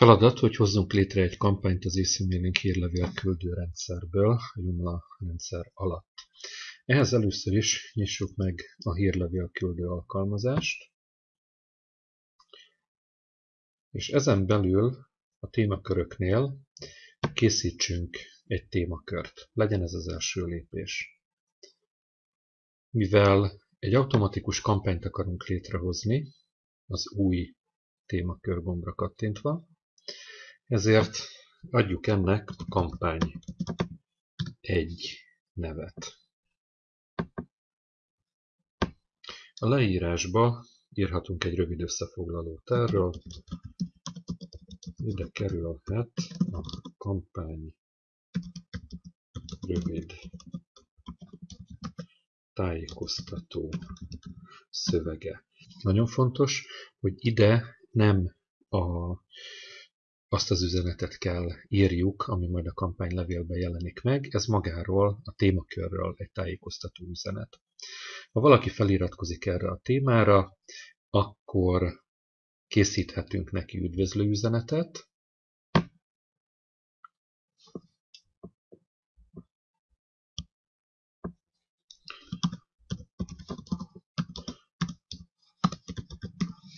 Feladat, hogy hozzunk létre egy kampányt az e-mailing hírlevél küldőrendszerből, a Joomla rendszer alatt. Ehhez először is nyissuk meg a hírlevél küldő alkalmazást, és ezen belül a témaköröknél készítsünk egy témakört. Legyen ez az első lépés. Mivel egy automatikus kampányt akarunk létrehozni, az új témakör gombra kattintva, ezért adjuk ennek a kampány egy nevet. A leírásba írhatunk egy rövid összefoglalót erről. Ide kerülhet a kampány rövid tájékoztató szövege. Nagyon fontos, hogy ide nem a azt az üzenetet kell írjuk, ami majd a kampánylevélben jelenik meg, ez magáról, a témakörről egy tájékoztató üzenet. Ha valaki feliratkozik erre a témára, akkor készíthetünk neki üdvözlő üzenetet,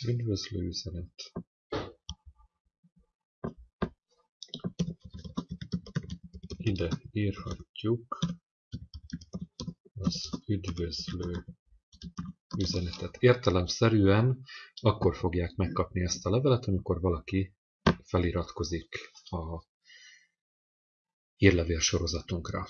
üdvözlő üzenet. Ide írhatjuk az üdvözlő üzenetet. Értelemszerűen akkor fogják megkapni ezt a levelet, amikor valaki feliratkozik a hírlevél sorozatunkra.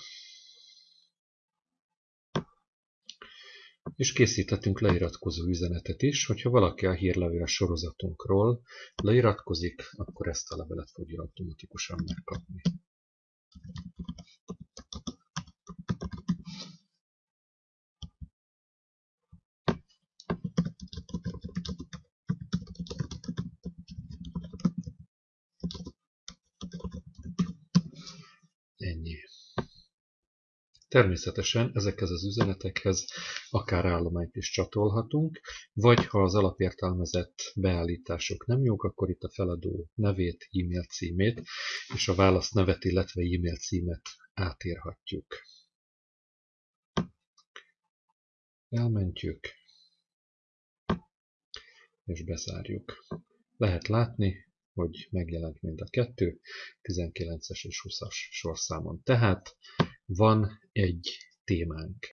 És készíthetünk leiratkozó üzenetet is, hogyha valaki a hírlevél sorozatunkról leiratkozik, akkor ezt a levelet fogja automatikusan megkapni. Természetesen ezekhez az üzenetekhez akár állományt is csatolhatunk, vagy ha az alapértelmezett beállítások nem jók, akkor itt a feladó nevét, e-mail címét és a válasz nevet, illetve e-mail címet átírhatjuk. Elmentjük, és bezárjuk. Lehet látni, hogy megjelent mind a kettő, 19-es és 20-as sorszámon. Tehát van egy témánk.